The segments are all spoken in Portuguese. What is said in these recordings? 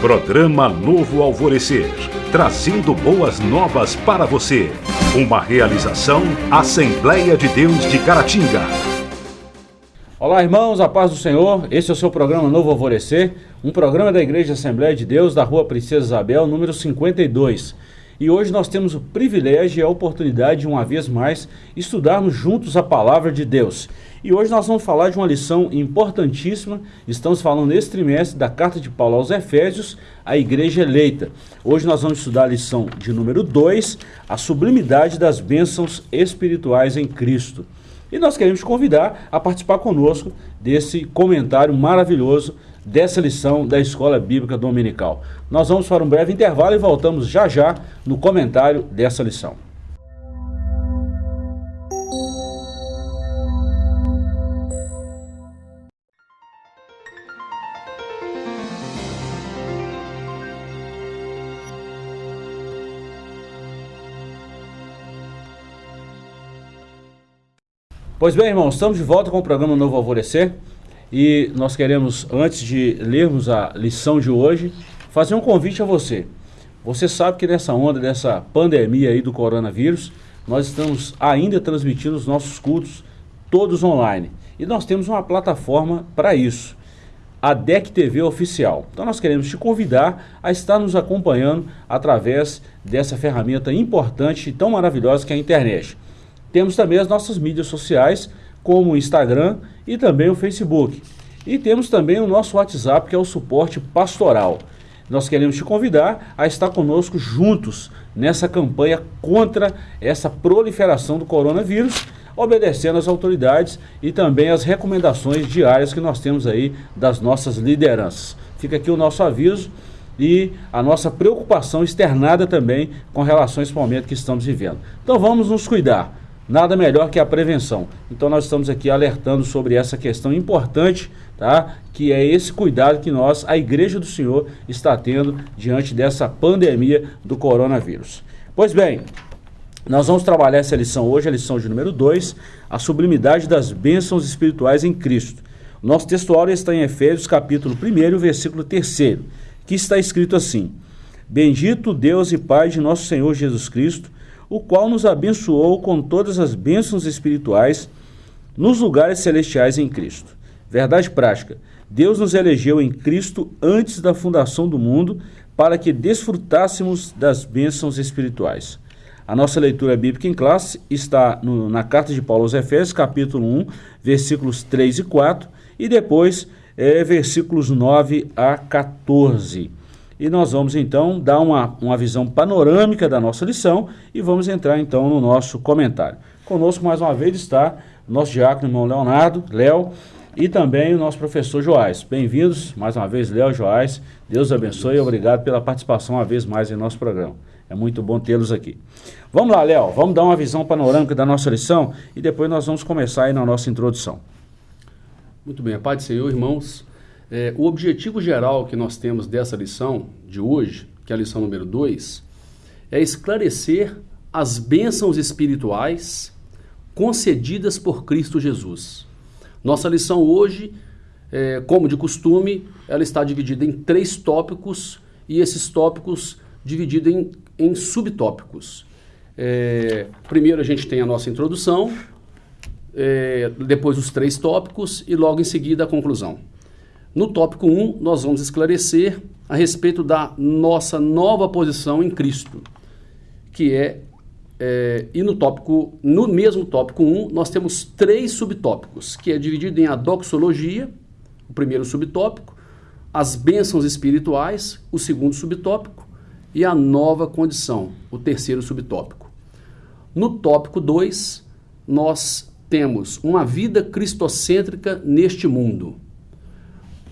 Programa Novo Alvorecer, trazendo boas novas para você. Uma realização Assembleia de Deus de Caratinga. Olá, irmãos, a paz do Senhor. Esse é o seu programa Novo Alvorecer, um programa da Igreja Assembleia de Deus da Rua Princesa Isabel, número 52. E hoje nós temos o privilégio e a oportunidade de uma vez mais estudarmos juntos a palavra de Deus. E hoje nós vamos falar de uma lição importantíssima. Estamos falando nesse trimestre da carta de Paulo aos Efésios, a igreja eleita. Hoje nós vamos estudar a lição de número 2, a sublimidade das bênçãos espirituais em Cristo. E nós queremos te convidar a participar conosco desse comentário maravilhoso dessa lição da Escola Bíblica Dominical. Nós vamos para um breve intervalo e voltamos já já no comentário dessa lição. Pois bem, irmãos, estamos de volta com o programa Novo Alvorecer e nós queremos, antes de lermos a lição de hoje, fazer um convite a você. Você sabe que nessa onda dessa pandemia aí do coronavírus, nós estamos ainda transmitindo os nossos cultos todos online. E nós temos uma plataforma para isso, a DEC TV Oficial. Então nós queremos te convidar a estar nos acompanhando através dessa ferramenta importante e tão maravilhosa que é a internet. Temos também as nossas mídias sociais, como o Instagram e também o Facebook. E temos também o nosso WhatsApp, que é o suporte pastoral. Nós queremos te convidar a estar conosco juntos nessa campanha contra essa proliferação do coronavírus, obedecendo às autoridades e também às recomendações diárias que nós temos aí das nossas lideranças. Fica aqui o nosso aviso e a nossa preocupação externada também com relação a esse momento que estamos vivendo. Então vamos nos cuidar. Nada melhor que a prevenção. Então nós estamos aqui alertando sobre essa questão importante, tá? Que é esse cuidado que nós, a Igreja do Senhor, está tendo diante dessa pandemia do coronavírus. Pois bem, nós vamos trabalhar essa lição hoje, a lição de número 2, a sublimidade das bênçãos espirituais em Cristo. Nosso textual está em Efésios capítulo 1, versículo 3, que está escrito assim: Bendito Deus e Pai de nosso Senhor Jesus Cristo, o qual nos abençoou com todas as bênçãos espirituais nos lugares celestiais em Cristo. Verdade prática: Deus nos elegeu em Cristo antes da fundação do mundo para que desfrutássemos das bênçãos espirituais. A nossa leitura bíblica em classe está no, na carta de Paulo aos Efésios, capítulo 1, versículos 3 e 4, e depois é, versículos 9 a 14. E nós vamos então dar uma, uma visão panorâmica da nossa lição e vamos entrar então no nosso comentário. Conosco mais uma vez está o nosso diácono irmão Leonardo, Léo, e também o nosso professor Joás. Bem-vindos mais uma vez, Léo Joás. Deus abençoe e obrigado pela participação uma vez mais em nosso programa. É muito bom tê-los aqui. Vamos lá, Léo, vamos dar uma visão panorâmica da nossa lição e depois nós vamos começar aí na nossa introdução. Muito bem, a paz do Senhor, irmãos. É, o objetivo geral que nós temos dessa lição de hoje, que é a lição número 2, é esclarecer as bênçãos espirituais concedidas por Cristo Jesus. Nossa lição hoje, é, como de costume, ela está dividida em três tópicos e esses tópicos divididos em, em subtópicos. É, primeiro a gente tem a nossa introdução, é, depois os três tópicos e logo em seguida a conclusão. No tópico 1, nós vamos esclarecer a respeito da nossa nova posição em Cristo, que é, é, e no tópico, no mesmo tópico 1, nós temos três subtópicos, que é dividido em a doxologia, o primeiro subtópico, as bênçãos espirituais, o segundo subtópico, e a nova condição, o terceiro subtópico. No tópico 2, nós temos uma vida cristocêntrica neste mundo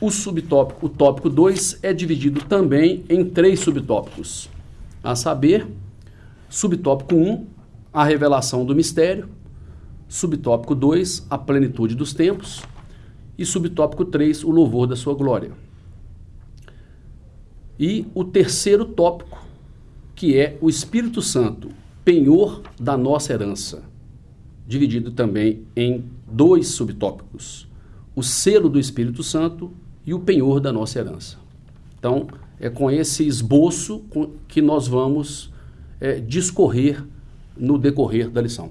o subtópico, o tópico 2, é dividido também em três subtópicos, a saber, subtópico 1, um, a revelação do mistério, subtópico 2, a plenitude dos tempos, e subtópico 3, o louvor da sua glória. E o terceiro tópico, que é o Espírito Santo, penhor da nossa herança, dividido também em dois subtópicos: o selo do Espírito Santo e o penhor da nossa herança. Então, é com esse esboço que nós vamos é, discorrer no decorrer da lição.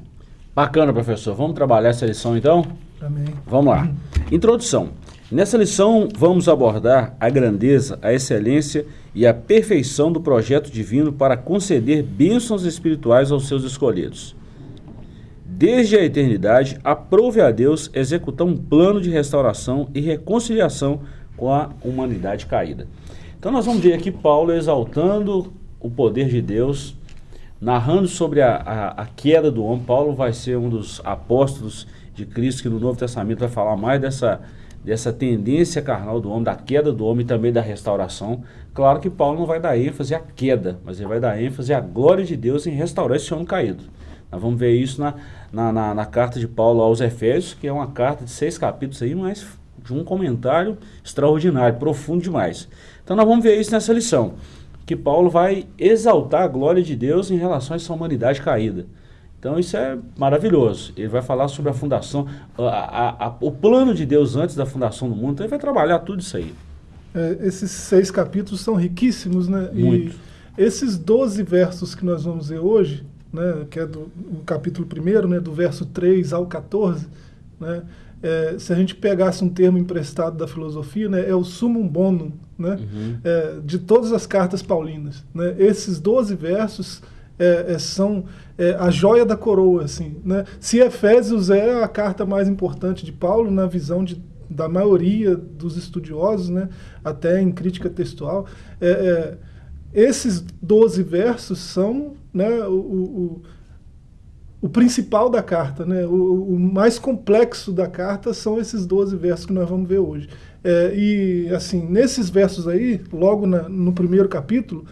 Bacana, professor. Vamos trabalhar essa lição então? Amém. Vamos lá. Introdução. Nessa lição, vamos abordar a grandeza, a excelência e a perfeição do projeto divino para conceder bênçãos espirituais aos seus escolhidos. Desde a eternidade, aprove a Deus executar um plano de restauração e reconciliação com a humanidade caída. Então, nós vamos ver aqui Paulo exaltando o poder de Deus, narrando sobre a, a, a queda do homem. Paulo vai ser um dos apóstolos de Cristo que no Novo Testamento vai falar mais dessa dessa tendência carnal do homem, da queda do homem e também da restauração. Claro que Paulo não vai dar ênfase à queda, mas ele vai dar ênfase à glória de Deus em restaurar esse homem caído. Nós vamos ver isso na, na, na, na carta de Paulo aos Efésios, que é uma carta de seis capítulos aí, mas de um comentário extraordinário, profundo demais. Então nós vamos ver isso nessa lição, que Paulo vai exaltar a glória de Deus em relação a essa humanidade caída. Então isso é maravilhoso. Ele vai falar sobre a fundação, a, a, a, o plano de Deus antes da fundação do mundo. Então ele vai trabalhar tudo isso aí. É, esses seis capítulos são riquíssimos, né? Muito. E esses 12 versos que nós vamos ver hoje, né, que é do capítulo 1, né, do verso 3 ao 14, né, é, se a gente pegasse um termo emprestado da filosofia, né, é o sumum bonum né, uhum. é, de todas as cartas paulinas. Né? Esses 12 versos é, é, são é, a joia da coroa. Assim, né? Se Efésios é a carta mais importante de Paulo, na visão de, da maioria dos estudiosos, né? até em crítica textual, é, é, esses 12 versos são né, o, o, o principal da carta, né? O, o, mais complexo da carta são esses 12 versos que nós vamos ver hoje. É, e, assim, nesses versos aí, logo na, no primeiro capítulo,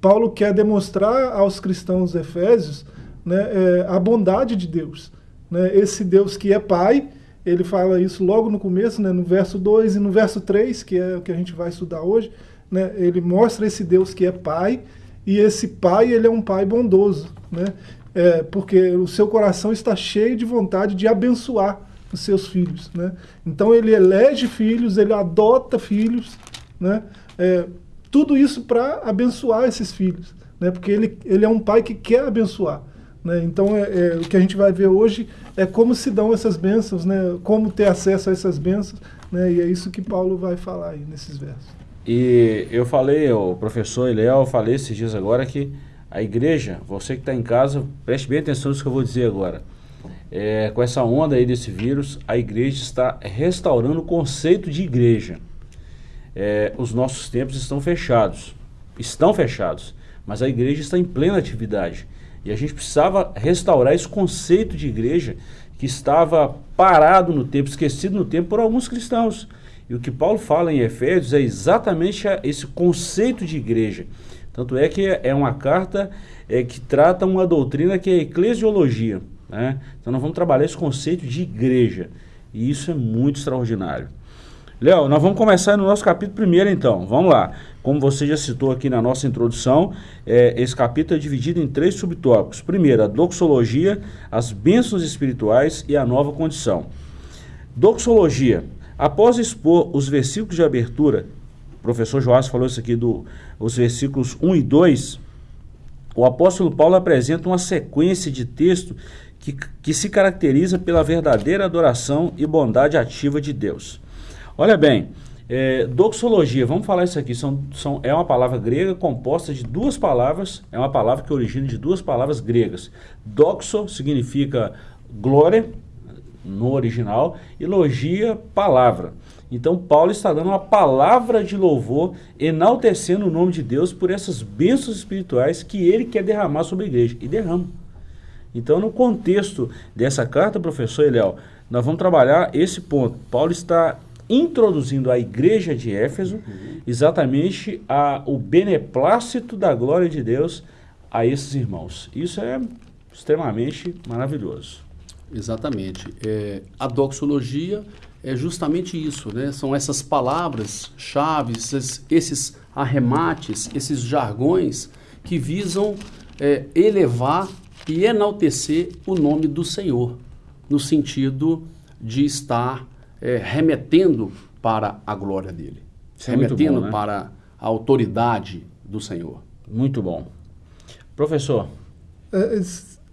Paulo quer demonstrar aos cristãos efésios né, é, a bondade de Deus. Né? Esse Deus que é Pai, ele fala isso logo no começo, né, no verso 2 e no verso 3, que é o que a gente vai estudar hoje. Né, ele mostra esse Deus que é Pai, e esse Pai ele é um Pai bondoso. Né? É, porque o seu coração está cheio de vontade de abençoar os seus filhos. Né? Então ele elege filhos, ele adota filhos, né? É, tudo isso para abençoar esses filhos, né? porque ele, ele é um pai que quer abençoar. Né? Então, é, é, o que a gente vai ver hoje é como se dão essas bênçãos, né? como ter acesso a essas bênçãos, né? e é isso que Paulo vai falar aí nesses versos. E eu falei, o professor Eliel, eu falei esses dias agora que a igreja, você que está em casa, preste bem atenção nisso que eu vou dizer agora. É, com essa onda aí desse vírus, a igreja está restaurando o conceito de igreja é, os nossos templos estão fechados. Estão fechados. Mas a igreja está em plena atividade. E a gente precisava restaurar esse conceito de igreja que estava parado no tempo, esquecido no tempo por alguns cristãos. E o que Paulo fala em Efésios é exatamente esse conceito de igreja. Tanto é que é uma carta é, que trata uma doutrina que é eclesiologia. Né? Então nós vamos trabalhar esse conceito de igreja. E isso é muito extraordinário. Léo, nós vamos começar no nosso capítulo primeiro, então. Vamos lá. Como você já citou aqui na nossa introdução, é, esse capítulo é dividido em três subtópicos. Primeiro, a doxologia, as bênçãos espirituais e a nova condição. Doxologia. Após expor os versículos de abertura, o professor Joás falou isso aqui do, versículos 1 e 2, o apóstolo Paulo apresenta uma sequência de texto que, que se caracteriza pela verdadeira adoração e bondade ativa de Deus. Olha bem, é, doxologia, vamos falar isso aqui, são, são, é uma palavra grega composta de duas palavras, é uma palavra que origina de duas palavras gregas. Doxo significa glória, no original, e logia, palavra. Então Paulo está dando uma palavra de louvor, enaltecendo o nome de Deus por essas bênçãos espirituais que ele quer derramar sobre a igreja, e derrama. Então no contexto dessa carta, professor Eliel, nós vamos trabalhar esse ponto. Paulo está introduzindo a igreja de Éfeso exatamente a, o beneplácito da glória de Deus a esses irmãos. Isso é extremamente maravilhoso. Exatamente. É, a doxologia é justamente isso, né? São essas palavras chaves, esses, esses arremates, esses jargões que visam é, elevar e enaltecer o nome do Senhor, no sentido de estar é, remetendo para a glória dele, Isso é remetendo bom, né? para a autoridade do Senhor. Muito bom. Professor. É,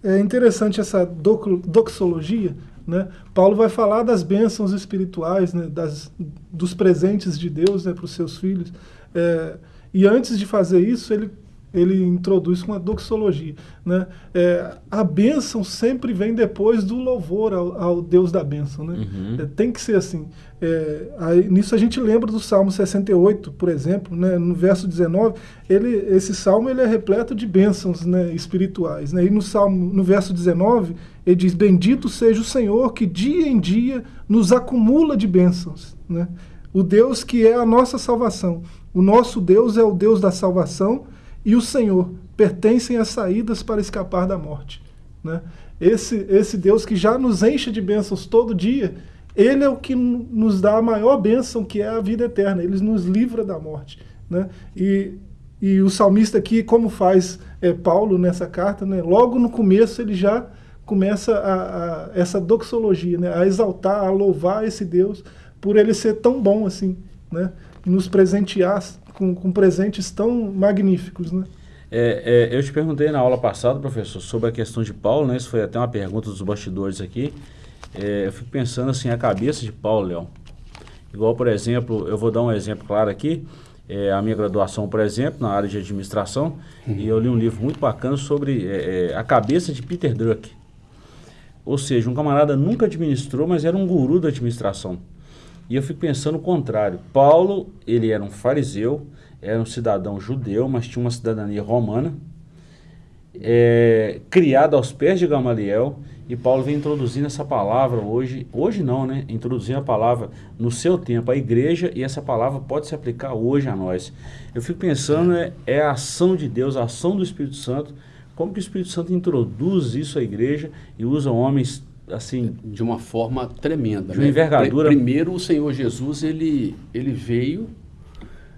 é interessante essa doxologia, né? Paulo vai falar das bênçãos espirituais, né? das, dos presentes de Deus né? para os seus filhos. É, e antes de fazer isso, ele ele introduz com a doxologia. Né? É, a bênção sempre vem depois do louvor ao, ao Deus da bênção. Né? Uhum. É, tem que ser assim. É, aí, nisso a gente lembra do Salmo 68, por exemplo, né? no verso 19, ele, esse salmo ele é repleto de bênçãos né, espirituais. Né? E no, salmo, no verso 19, ele diz: Bendito seja o Senhor que dia em dia nos acumula de bênçãos. Né? O Deus que é a nossa salvação. O nosso Deus é o Deus da salvação e o Senhor pertencem às saídas para escapar da morte. Né? Esse, esse Deus que já nos enche de bênçãos todo dia, ele é o que nos dá a maior bênção, que é a vida eterna. Ele nos livra da morte. Né? E, e o salmista aqui, como faz é, Paulo nessa carta, né? logo no começo ele já começa a, a, essa doxologia, né? a exaltar, a louvar esse Deus por ele ser tão bom assim, né? Nos presentear com, com presentes tão magníficos, né? É, é, eu te perguntei na aula passada, professor, sobre a questão de Paulo, né? Isso foi até uma pergunta dos bastidores aqui. É, eu fico pensando assim, a cabeça de Paulo, Leão. Igual, por exemplo, eu vou dar um exemplo claro aqui. É, a minha graduação, por exemplo, na área de administração, uhum. e eu li um livro muito bacana sobre é, é, a cabeça de Peter Drucker. Ou seja, um camarada nunca administrou, mas era um guru da administração. E eu fico pensando o contrário. Paulo, ele era um fariseu, era um cidadão judeu, mas tinha uma cidadania romana, é, criado aos pés de Gamaliel, e Paulo vem introduzindo essa palavra hoje, hoje não, né? Introduzindo a palavra no seu tempo, à igreja, e essa palavra pode se aplicar hoje a nós. Eu fico pensando, é, é a ação de Deus, a ação do Espírito Santo, como que o Espírito Santo introduz isso à igreja e usa homens assim de uma forma tremenda. De uma né? envergadura. Primeiro, o Senhor Jesus ele, ele veio,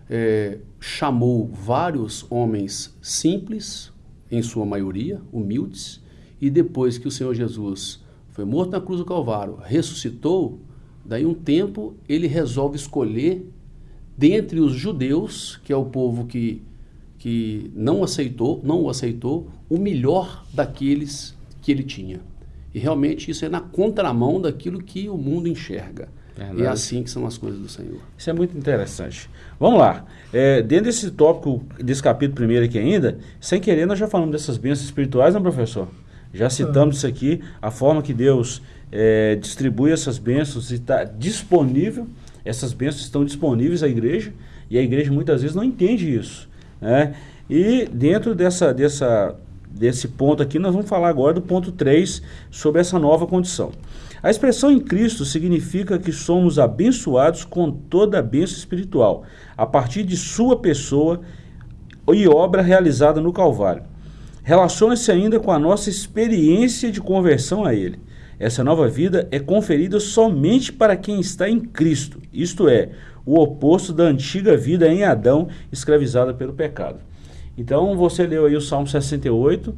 é, chamou vários homens simples, em sua maioria, humildes, e depois que o Senhor Jesus foi morto na cruz do Calvário, ressuscitou, daí um tempo ele resolve escolher dentre os judeus, que é o povo que, que não aceitou, não o aceitou, o melhor daqueles que ele tinha. E realmente isso é na contramão daquilo que o mundo enxerga. Verdade. E é assim que são as coisas do Senhor. Isso é muito interessante. Vamos lá. É, dentro desse tópico, desse capítulo primeiro aqui ainda, sem querer nós já falamos dessas bênçãos espirituais, não, professor? Já citamos ah. isso aqui, a forma que Deus é, distribui essas bênçãos e está disponível. Essas bênçãos estão disponíveis à igreja e a igreja muitas vezes não entende isso. Né? E dentro dessa, dessa desse ponto aqui, nós vamos falar agora do ponto 3 sobre essa nova condição. A expressão em Cristo significa que somos abençoados com toda a bênção espiritual, a partir de sua pessoa e obra realizada no Calvário. Relaciona-se ainda com a nossa experiência de conversão a Ele. Essa nova vida é conferida somente para quem está em Cristo, isto é, o oposto da antiga vida em Adão, escravizada pelo pecado. Então, você leu aí o Salmo 68,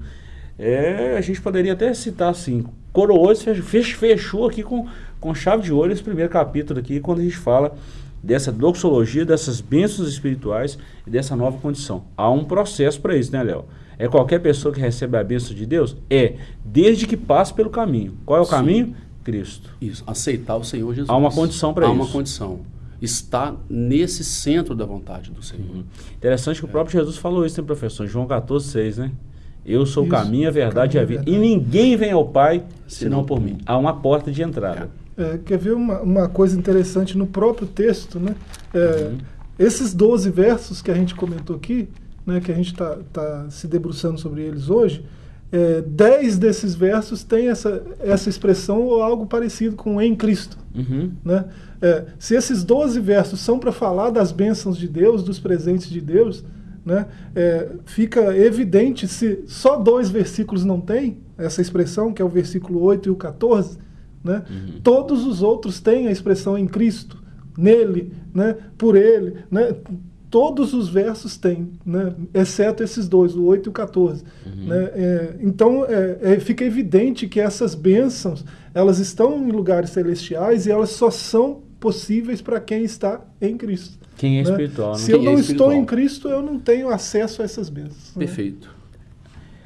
é, a gente poderia até citar assim, coroou, fechou, fechou aqui com, com chave de ouro esse primeiro capítulo aqui, quando a gente fala dessa doxologia, dessas bênçãos espirituais e dessa nova condição. Há um processo para isso, né, Léo? É qualquer pessoa que recebe a bênção de Deus? É, desde que passe pelo caminho. Qual é o Sim. caminho? Cristo. Isso, aceitar o Senhor Jesus. Há uma condição para isso. Há uma condição está nesse centro da vontade do Senhor. Uhum. Interessante que é. o próprio Jesus falou isso, hein, professor? João 14, 6, né? Eu sou isso, o caminho, a verdade e a vida. E ninguém vem ao Pai senão por mim. Há uma porta de entrada. É, quer ver uma, uma coisa interessante no próprio texto, né? É, uhum. Esses 12 versos que a gente comentou aqui, né, que a gente está tá se debruçando sobre eles hoje, é, dez desses versos têm essa, essa expressão ou algo parecido com em Cristo. Uhum. Né? É, se esses 12 versos são para falar das bênçãos de Deus, dos presentes de Deus, né, é, fica evidente se só dois versículos não têm essa expressão, que é o versículo 8 e o 14, né, uhum. todos os outros têm a expressão em Cristo, nele, né, por ele. Né, todos os versos têm, né? exceto esses dois, o 8 e o 14. Uhum. Né? É, então, é, é, fica evidente que essas bênçãos, elas estão em lugares celestiais e elas só são possíveis para quem está em Cristo. Quem é né? espiritual, né? Se eu é não estou em Cristo, eu não tenho acesso a essas bênçãos. né? Perfeito.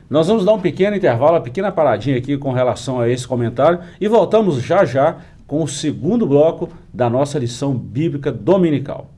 Nós vamos dar um pequeno intervalo, uma pequena paradinha aqui com relação a esse comentário e voltamos já já com o segundo bloco da nossa lição bíblica dominical.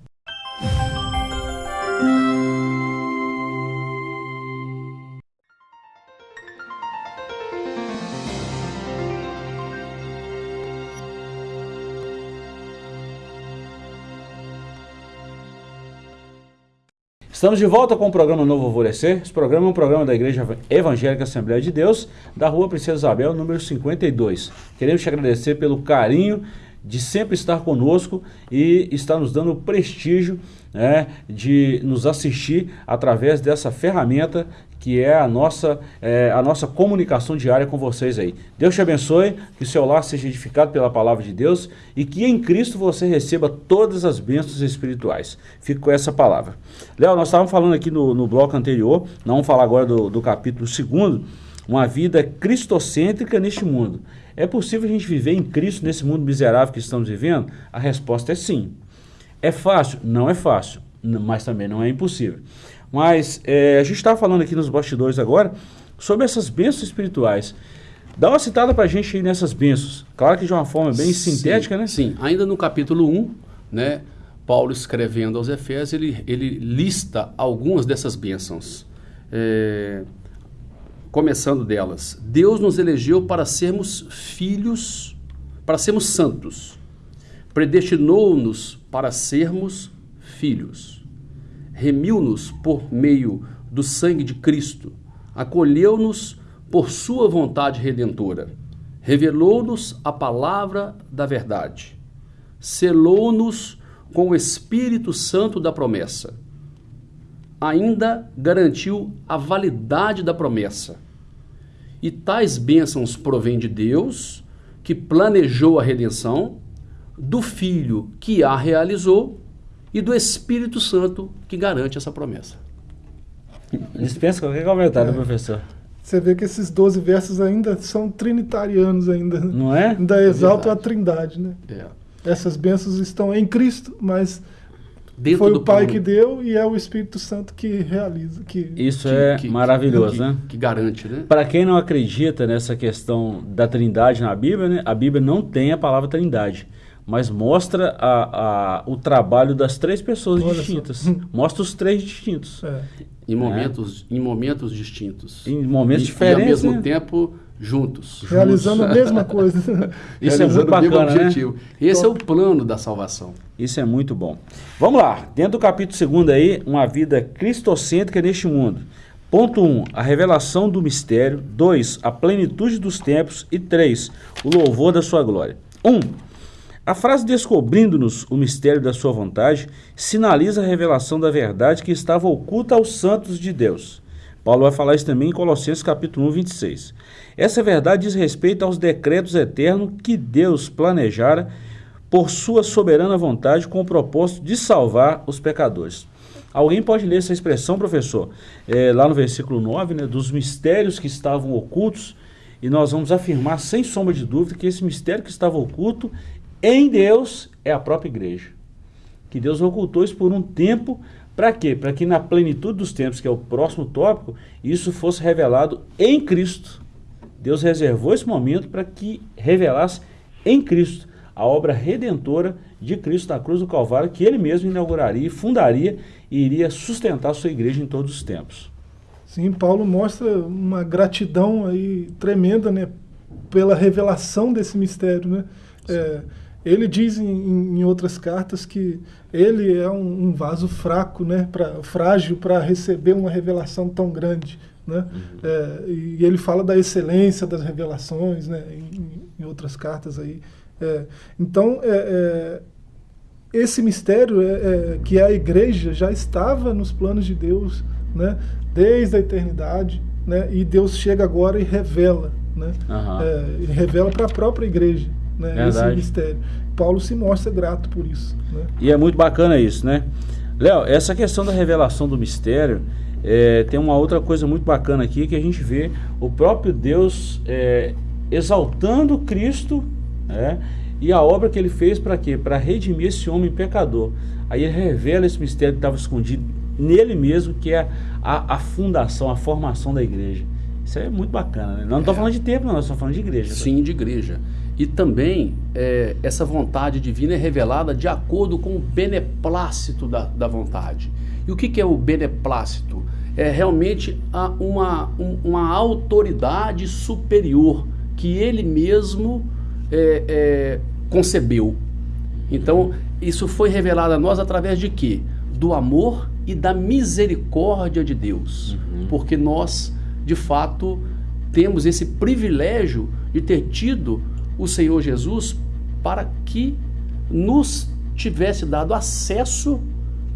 Estamos de volta com o programa Novo Alvorecer. Esse programa é um programa da Igreja Evangélica Assembleia de Deus, da Rua Princesa Isabel, número 52. Queremos te agradecer pelo carinho de sempre estar conosco e estar nos dando o prestígio né, de nos assistir através dessa ferramenta que é a nossa, é, a nossa comunicação diária com vocês aí. Deus te abençoe, que o seu lar seja edificado pela palavra de Deus e que em Cristo você receba todas as bênçãos espirituais. Fico com essa palavra. Léo, nós estávamos falando aqui no, no bloco anterior, não vamos falar agora do, do capítulo 2, uma vida cristocêntrica neste mundo. É possível a gente viver em Cristo nesse mundo miserável que estamos vivendo? A resposta é sim. É fácil? Não é fácil, mas também não é impossível. Mas é, a gente estava falando aqui nos bastidores agora sobre essas bênçãos espirituais. Dá uma citada para a gente aí nessas bênçãos. Claro que de uma forma bem sintética, sim, né? Sim, ainda no capítulo 1, né, Paulo escrevendo aos Efésios, ele, ele lista algumas dessas bênçãos. É, começando delas. Deus nos elegeu para sermos filhos, para sermos santos. Predestinou-nos para sermos filhos. Remiu-nos por meio do sangue de Cristo. Acolheu-nos por sua vontade redentora. Revelou-nos a palavra da verdade. Selou-nos com o Espírito Santo da promessa ainda garantiu a validade da promessa. E tais bênçãos provêm de Deus, que planejou a redenção, do Filho que a realizou e do Espírito Santo que garante essa promessa. Dispensa qualquer comentário, É. professor. Você vê que esses 12 versos ainda são trinitarianos ainda. Não é? Ainda exaltam a verdade. trindade, né? É. Essas bênçãos estão em Cristo, mas Dentro foi do o Pai plano que deu e é o Espírito Santo que realiza. Que... Isso que- é que- maravilhoso, que- né? Que garante, né? Para quem não acredita nessa questão da trindade na Bíblia, né, a Bíblia não tem a palavra trindade, mas mostra a, a- o trabalho das três pessoas Olha só. distintas. Mostra os três distintos. É. Em momentos, em momentos distintos. Em momentos E- diferentes. E ao mesmo né? tempo, juntos. Realizando a mesma coisa. Isso é muito Realizando o mesmo bacana, né? Esse é o plano da salvação. Isso é muito bom. Vamos lá, dentro do capítulo 2 aí, uma vida cristocêntrica neste mundo. Ponto 1, um, a revelação do mistério. 2, a plenitude dos tempos. E 3, o louvor da sua glória. 1. Um, a frase descobrindo-nos o mistério da sua vontade sinaliza a revelação da verdade que estava oculta aos santos de Deus. Paulo vai falar isso também em Colossenses capítulo 1, 26. Essa verdade diz respeito aos decretos eternos que Deus planejara por sua soberana vontade com o propósito de salvar os pecadores. Alguém pode ler essa expressão, professor, é, lá no versículo 9, né, dos mistérios que estavam ocultos, e nós vamos afirmar sem sombra de dúvida que esse mistério que estava oculto em Deus é a própria igreja. Que Deus ocultou isso por um tempo, para quê? Para que na plenitude dos tempos, que é o próximo tópico, isso fosse revelado em Cristo. Deus reservou esse momento para que revelasse em Cristo a obra redentora de Cristo na cruz do Calvário, que ele mesmo inauguraria, fundaria e iria sustentar a sua igreja em todos os tempos. Sim, Paulo mostra uma gratidão aí tremenda, né, pela revelação desse mistério, né? É, ele diz em, em outras cartas que ele é um, um vaso fraco, né, pra, frágil para receber uma revelação tão grande, né? É, e ele fala da excelência das revelações, né, em, em outras cartas aí. É, então, é, é, esse mistério é, é, que a igreja já estava nos planos de Deus, né? Desde a eternidade, né? E Deus chega agora e revela, né? E revela para a própria igreja, né? Esse Verdade. mistério. Paulo se mostra grato por isso, né? E é muito bacana isso, né? Léo, essa questão da revelação do mistério, é, tem uma outra coisa muito bacana aqui que a gente vê o próprio Deus é, exaltando Cristo né? e a obra que ele fez para quê? Para redimir esse homem pecador. aí ele revela esse mistério que estava escondido nele mesmo, que é a, a, fundação, a formação da igreja. Isso é muito bacana, né? Nós não estamos é. falando de tempo, não, nós estamos falando de igreja. Sim, de igreja. E também é, essa vontade divina é revelada de acordo com o beneplácito da, da vontade. E o que, que é o beneplácito? É realmente a, uma, um, uma autoridade superior que ele mesmo é, é, concebeu. Então, isso foi revelado a nós através de quê? Do amor e da misericórdia de Deus. Uhum. Porque nós, de fato, temos esse privilégio de ter tido o Senhor Jesus para que nos tivesse dado acesso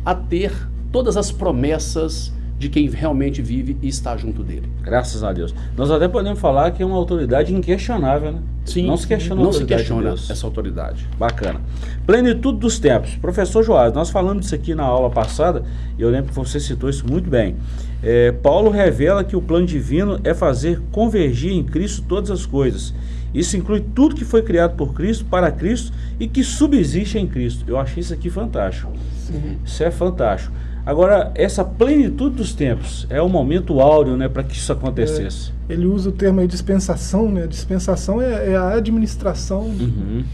a ter todas as promessas de quem realmente vive e está junto dele. Graças a Deus. Nós até podemos falar que é uma autoridade inquestionável, né? Sim. Não se questiona, não se questiona de essa autoridade. Bacana. Plenitude dos tempos. Professor Joás, nós falamos disso aqui na aula passada, e eu lembro que você citou isso muito bem. É, Paulo revela que o plano divino é fazer convergir em Cristo todas as coisas. Isso inclui tudo que foi criado por Cristo, para Cristo e que subsiste em Cristo. Eu achei isso aqui fantástico. Sim. Isso é fantástico. Agora, essa plenitude dos tempos é o momento áureo né, para que isso acontecesse. É, ele usa o termo aí dispensação, né? Dispensação é, é a administração uhum.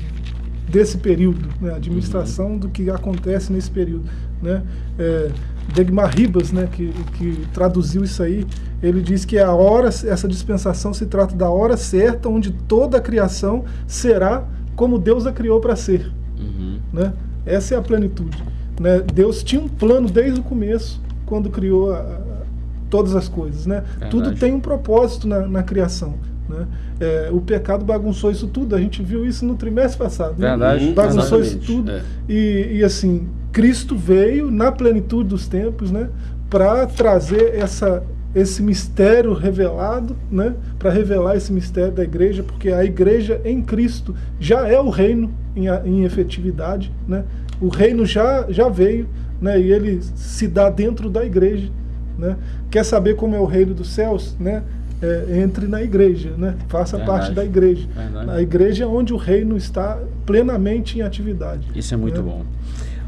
Desse período, né? a administração do que acontece nesse período. Né? É, Degmar Ribas, né, que, que traduziu isso aí, ele diz que a hora, essa dispensação se trata da hora certa onde toda a criação será como Deus a criou para ser. Uhum. Né? Essa é a plenitude. Né? Deus tinha um plano desde o começo, quando criou a, a, todas as coisas. Né? Tudo tem um propósito na, na criação. Né? É, o pecado bagunçou isso tudo, a gente viu isso no trimestre passado. Né? Verdade. Né? Bagunçou Exatamente. isso tudo. É. E, e, assim, Cristo veio na plenitude dos tempos né? para trazer essa, esse mistério revelado, né? para revelar esse mistério da igreja, porque a igreja em Cristo já é o reino em, em efetividade. Né? O reino já, já veio, né? E ele se dá dentro da igreja, né? Quer saber como é o reino dos céus, né? É, entre na igreja, né? Faça Verdade. parte da igreja. Verdade. A igreja é onde o reino está plenamente em atividade. Isso é muito né? bom.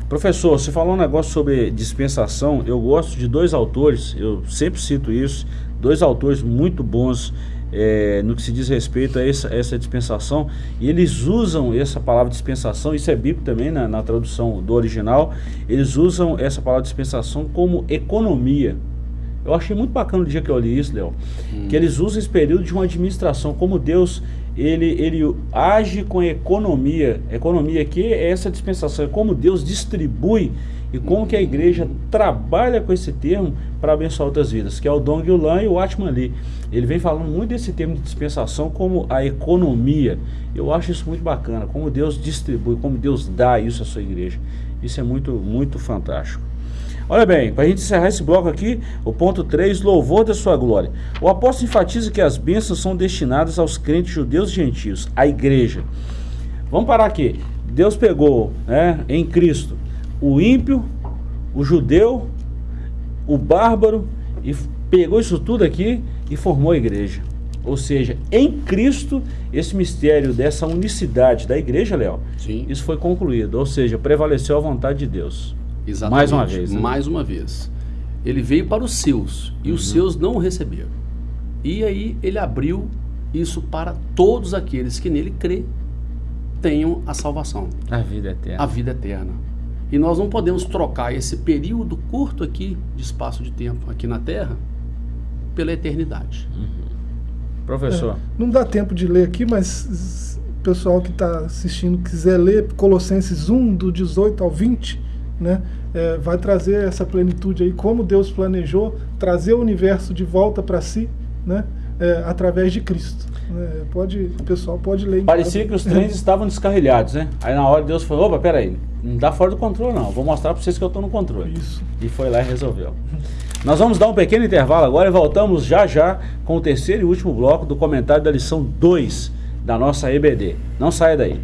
Professor, você falou um negócio sobre dispensação. Eu gosto de dois autores, eu sempre cito isso, dois autores muito bons é, no que se diz respeito a essa, essa, dispensação, e eles usam essa palavra dispensação, isso é bíblico também na, na tradução do original, eles usam essa palavra dispensação como economia. Eu achei muito bacana o dia que eu li isso, Léo, hum. que eles usam esse período de uma administração, como Deus ele, ele age com economia. Economia aqui é essa dispensação, é como Deus distribui e como que a igreja trabalha com esse termo para abençoar outras vidas, que é o Dong Yulan e o Atman Lee. Ele vem falando muito desse termo de dispensação como a economia. Eu acho isso muito bacana, como Deus distribui, como Deus dá isso à sua igreja. Isso é muito, muito fantástico. Olha bem, para a gente encerrar esse bloco aqui, o ponto 3, louvor da sua glória. O apóstolo enfatiza que as bênçãos são destinadas aos crentes judeus e gentios, à igreja. Vamos parar aqui. Deus pegou né, em Cristo o ímpio, o judeu, o bárbaro, e pegou isso tudo aqui e formou a igreja. Ou seja, em Cristo, esse mistério dessa unicidade da igreja, Léo, isso foi concluído. Ou seja, prevaleceu a vontade de Deus. Exatamente. Mais uma vez. Né? Mais uma vez. Ele veio para os seus e uhum. os seus não o receberam. E aí ele abriu isso para todos aqueles que nele crê tenham a salvação. A vida eterna. A vida eterna. E nós não podemos trocar esse período curto aqui de espaço de tempo aqui na Terra pela eternidade. Uhum. Professor. É, não dá tempo de ler aqui, mas o pessoal que está assistindo quiser ler Colossenses 1, do 18 ao 20, né, é, vai trazer essa plenitude aí, como Deus planejou trazer o universo de volta para si, né, é, através de Cristo. É, pode, o pessoal pode ler. Parecia casa. que os trens estavam descarrilhados, né? Aí na hora Deus falou, opa, peraí, não dá fora do controle não, vou mostrar para vocês que eu estou no controle. Isso. E foi lá e resolveu. Nós vamos dar um pequeno intervalo agora e voltamos já já com o terceiro e último bloco do comentário da lição 2 da nossa EBD. Não saia daí.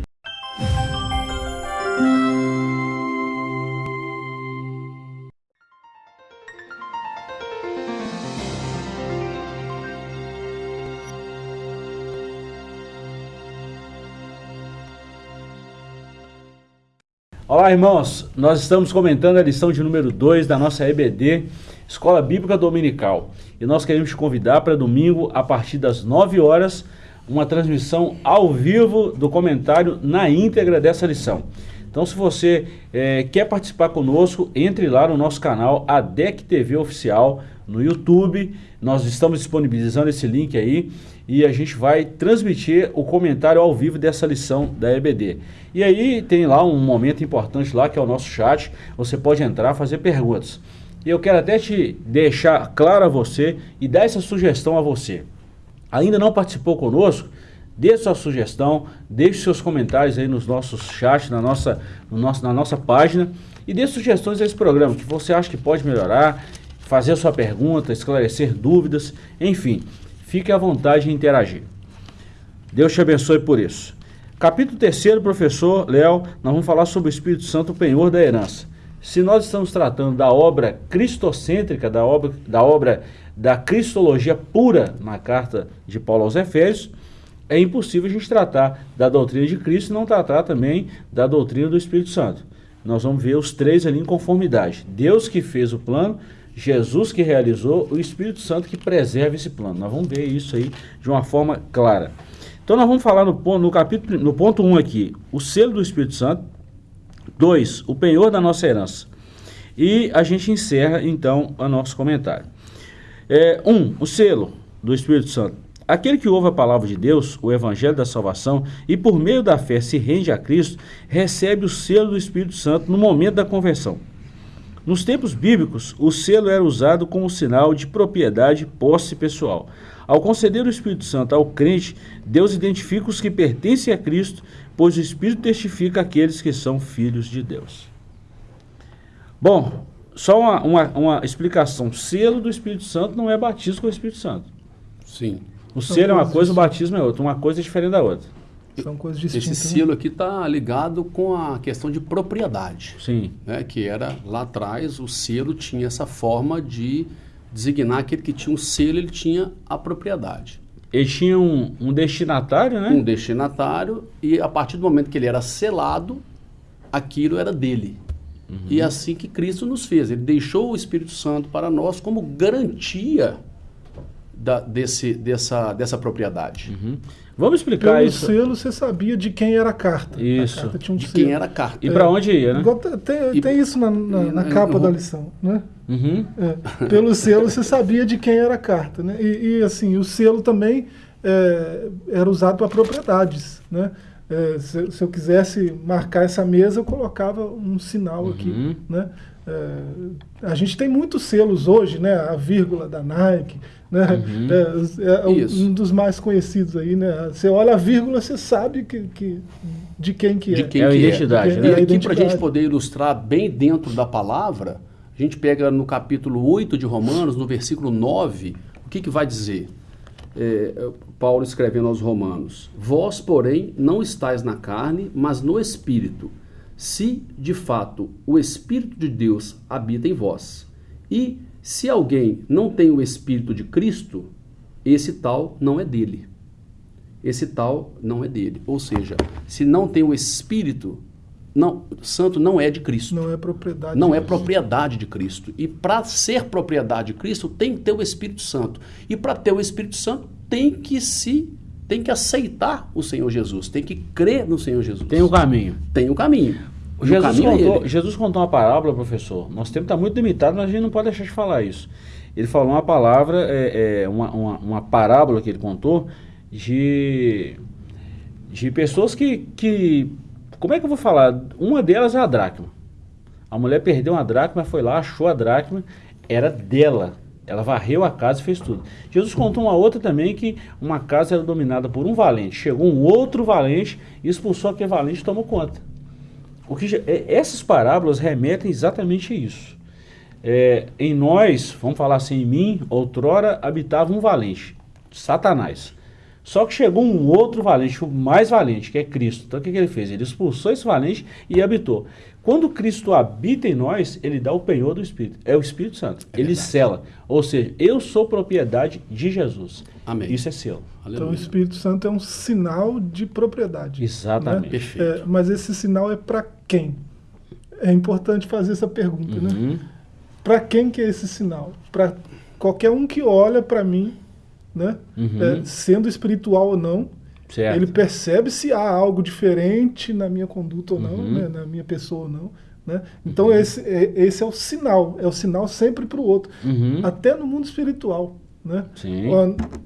Olá, irmãos. Nós estamos comentando a lição de número 2 da nossa EBD, Escola Bíblica Dominical. E nós queremos te convidar para domingo, a partir das 9 horas, uma transmissão ao vivo do comentário na íntegra dessa lição. Então, se você é, quer participar conosco, entre lá no nosso canal ADEC TV Oficial no YouTube. Nós estamos disponibilizando esse link aí e a gente vai transmitir o comentário ao vivo dessa lição da EBD. E aí tem lá um momento importante lá que é o nosso chat. Você pode entrar, fazer perguntas. E eu quero até te deixar claro a você e dar essa sugestão a você. Ainda não participou conosco? Deixe sua sugestão, deixe seus comentários aí nos nossos chats, na nossa, no nosso, na nossa página e dê sugestões a esse programa que você acha que pode melhorar, fazer a sua pergunta, esclarecer dúvidas, enfim, fique à vontade em interagir. Deus te abençoe por isso. Capítulo 3, professor Léo, nós vamos falar sobre o Espírito Santo, o penhor da herança. Se nós estamos tratando da obra cristocêntrica, da obra da, obra da cristologia pura na carta de Paulo aos Efésios, é impossível a gente tratar da doutrina de Cristo e não tratar também da doutrina do Espírito Santo. Nós vamos ver os três ali em conformidade. Deus que fez o plano, Jesus que realizou, o Espírito Santo que preserva esse plano. Nós vamos ver isso aí de uma forma clara. Então nós vamos falar no, ponto, no capítulo, no ponto 1 um aqui, o selo do Espírito Santo. 2, o penhor da nossa herança. E a gente encerra então o nosso comentário. 1. É, um, o selo do Espírito Santo. Aquele que ouve a palavra de Deus, o evangelho da salvação, e por meio da fé se rende a Cristo, recebe o selo do Espírito Santo no momento da conversão. Nos tempos bíblicos, o selo era usado como sinal de propriedade posse pessoal. Ao conceder o Espírito Santo ao crente, Deus identifica os que pertencem a Cristo, pois o Espírito testifica aqueles que são filhos de Deus. Bom, só uma, uma, uma explicação: selo do Espírito Santo não é batismo com o Espírito Santo. Sim. O selo é uma coisa, o batismo é outra. Uma coisa é diferente da outra. São coisas distintas. Esse selo aqui está ligado com a questão de propriedade. Sim. Né, que era lá atrás, o selo tinha essa forma de designar aquele que tinha um selo, ele tinha a propriedade. Ele tinha um, um destinatário, né? Um destinatário, e a partir do momento que ele era selado, aquilo era dele. Uhum. E é assim que Cristo nos fez. Ele deixou o Espírito Santo para nós como garantia da, desse, dessa, dessa propriedade. Uhum. Vamos explicar Pelo isso. selo você sabia de quem era a carta. Isso. A carta tinha um de selo. quem era a carta. E para onde ia, né? Igual tem, E- tem isso na, na, na e- capa eu- da lição, né? Uhum. É, pelo selo você sabia de quem era a carta, né? E, e, assim, o selo também é, era usado para propriedades, né? É, se, se eu quisesse marcar essa mesa, eu colocava um sinal aqui, Uhum. né? É, a gente tem muitos selos hoje, né? A vírgula da Nike, né? É, é Isso. um dos mais conhecidos aí, né? Você olha a vírgula, você sabe que, que- de quem que é. De quem É a que identidade, é. né? E É aqui, para a gente poder ilustrar bem dentro da palavra, a gente pega no capítulo 8 de Romanos, no versículo 9, o que, que vai dizer? É, Paulo escrevendo aos Romanos: Vós, porém, não estáis na carne, mas no espírito, se de fato o Espírito de Deus habita em vós. E se alguém não tem o Espírito de Cristo, esse tal não é dele esse tal não é dele. Ou seja, se não tem o Espírito, não, santo não é de Cristo. Não é propriedade. Não é disso. propriedade de Cristo. E para ser propriedade de Cristo, tem que ter o Espírito Santo. E para ter o Espírito Santo, tem que se tem que aceitar o Senhor Jesus, tem que crer no Senhor Jesus. Tem o caminho. Tem o caminho. Jesus é contou. Jesus contou uma parábola, professor. Nosso tempo está muito limitado, mas a gente não pode deixar de falar isso. Ele falou uma palavra, é, é, uma, uma, uma parábola que ele contou de, de pessoas que, que. Como é que eu vou falar? Uma delas é a dracma. A mulher perdeu uma dracma, foi lá, achou a dracma, era dela. Ela varreu a casa e fez tudo. Jesus contou uma outra também que uma casa era dominada por um valente. Chegou um outro valente, expulsou aquele valente e tomou conta. O que, é- essas parábolas remetem exatamente a isso. É, em nós, vamos falar assim, em mim, outrora habitava um valente, Satanás. Só que chegou um outro valente, o mais valente, que é Cristo. Então o que, que ele fez? Ele expulsou esse valente e habitou. Quando Cristo habita em nós, ele dá o penhor do Espírito. É o Espírito Santo. ele sela. Ou seja, eu sou propriedade de Jesus. Amém. Isso é selo. Então o Aleluia. Espírito Santo é um sinal de propriedade. Exatamente. Perfeito. É, mas esse sinal é para quem? é importante fazer essa pergunta, né? Uhum. Para quem que é esse sinal? Para qualquer um que olha para mim, né? Uhum. É, sendo espiritual ou não, Certo. ele percebe se há algo diferente na minha conduta ou não, Uhum. né? na minha pessoa ou não. Né? Então esse, é, esse é o sinal, é o sinal sempre para o outro, Uhum. até no mundo espiritual. Né?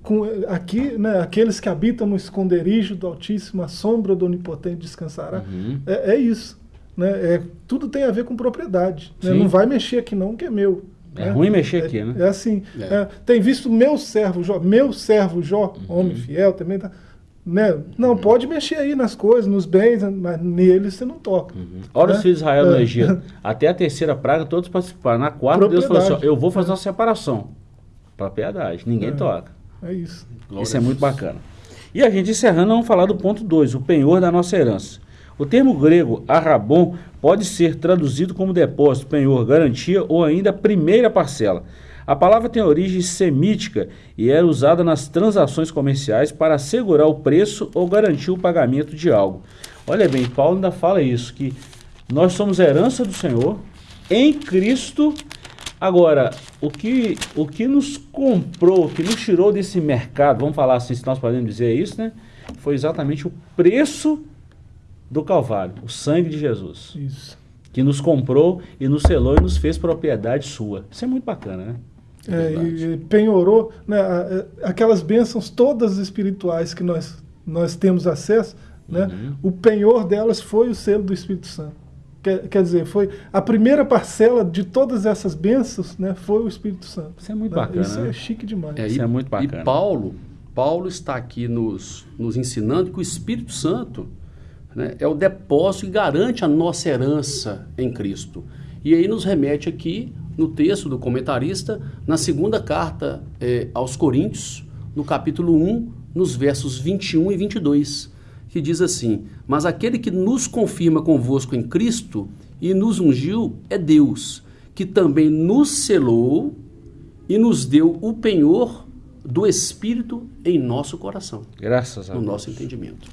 Com, aqui, né, aqueles que habitam no esconderijo do Altíssimo, a sombra do Onipotente descansará. Uhum. É, é isso. Né? É, tudo tem a ver com propriedade. né? Sim. Não vai mexer aqui não, que é meu. É né? ruim mexer É- aqui, né? É assim. É. é, tem visto meu servo Jó, meu servo Jó, Uhum. homem fiel também. Tá, né? Não, pode mexer aí nas coisas, nos bens, mas neles você não toca. Olha né? os filhos de Israel no É. Egito. Até a terceira praga, todos participaram. Na quarta, Deus falou assim: ó, eu vou fazer uma separação. Propriedade. Ninguém É. toca. É isso. Glória Isso é muito bacana. E a gente encerrando, vamos falar do ponto 2, o penhor da nossa herança. O termo grego arrabon pode ser traduzido como depósito, penhor, garantia ou ainda primeira parcela. A palavra tem origem semítica e era usada nas transações comerciais para assegurar o preço ou garantir o pagamento de algo. Olha bem, Paulo ainda fala isso, que nós somos herança do Senhor em Cristo Agora, o que, o que nos comprou, o que nos tirou desse mercado, vamos falar assim, se nós podemos dizer isso, né? Foi exatamente o preço do Calvário, o sangue de Jesus, Isso. que nos comprou e nos selou e nos fez propriedade sua. Isso é muito bacana, né? É, verdade. e, penhorou né, aquelas bênçãos todas espirituais que nós, nós temos acesso, né, Uhum. o penhor delas foi o selo do Espírito Santo. Quer, quer dizer, foi a primeira parcela de todas essas bênçãos né, foi o Espírito Santo. Isso é muito né? bacana, Isso né? é chique demais. É, Isso e, é muito bacana. E Paulo, Paulo está aqui nos, nos ensinando que o Espírito Santo né, é o depósito que garante a nossa herança em Cristo. E aí nos remete aqui no texto do comentarista, na segunda carta eh, aos Coríntios, no capítulo 1, nos versos 21 e 22, que diz assim: Mas aquele que nos confirma convosco em Cristo e nos ungiu é Deus, que também nos selou e nos deu o penhor do Espírito em nosso coração, Graças a no Deus. nosso entendimento.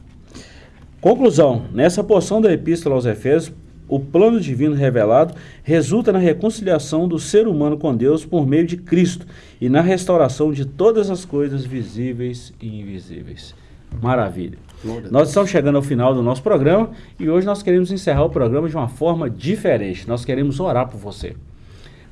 Conclusão: nessa porção da Epístola aos Efésios, o plano divino revelado resulta na reconciliação do ser humano com Deus por meio de Cristo e na restauração de todas as coisas visíveis e invisíveis. Maravilha. Glória Nós estamos chegando ao final do nosso programa e hoje nós queremos encerrar o programa de uma forma diferente. Nós queremos orar por você.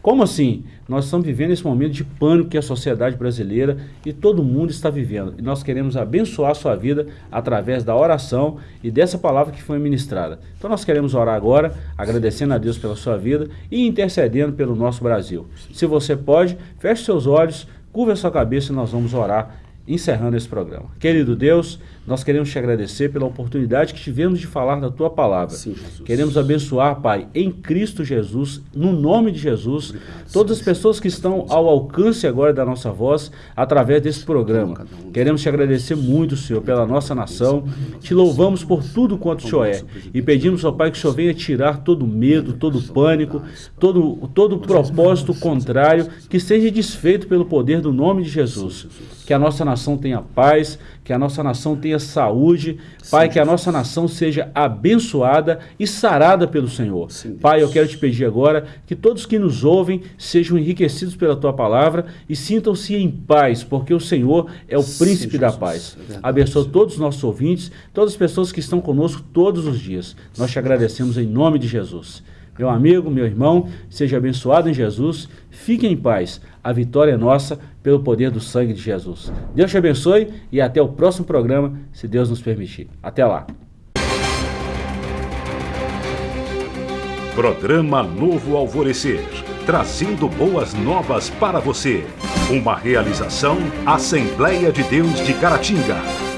Como assim? Nós estamos vivendo esse momento de pânico que a sociedade brasileira e todo mundo está vivendo. E nós queremos abençoar a sua vida através da oração e dessa palavra que foi ministrada. Então nós queremos orar agora, agradecendo a Deus pela sua vida e intercedendo pelo nosso Brasil. Se você pode, feche seus olhos, curva a sua cabeça e nós vamos orar encerrando esse programa. Querido Deus, nós queremos te agradecer pela oportunidade que tivemos de falar da tua palavra. Sim. Queremos abençoar, Pai, em Cristo Jesus, no nome de Jesus, todas as pessoas que estão ao alcance agora da nossa voz através desse programa. Queremos te agradecer muito, Senhor, pela nossa nação. Te louvamos por tudo quanto o Senhor é e pedimos, ó Pai, que o Senhor venha tirar todo medo, todo pânico, todo todo propósito contrário que seja desfeito pelo poder do nome de Jesus. Que a nossa nação tenha paz, que a nossa nação tenha saúde, Pai, que a nossa nação seja abençoada e sarada pelo Senhor. Sim. Pai, eu quero te pedir agora que todos que nos ouvem sejam enriquecidos pela tua palavra e sintam-se em paz, porque o Senhor é o Sim, príncipe da paz. É Abençoa todos os nossos ouvintes, todas as pessoas que estão conosco todos os dias. Nós te agradecemos em nome de Jesus. Meu amigo, meu irmão, seja abençoado em Jesus. Fique em paz. A vitória é nossa pelo poder do sangue de Jesus. Deus te abençoe e até o próximo programa, se Deus nos permitir. Até lá. Programa Novo Alvorecer, trazendo boas novas para você. Uma realização Assembleia de Deus de Caratinga.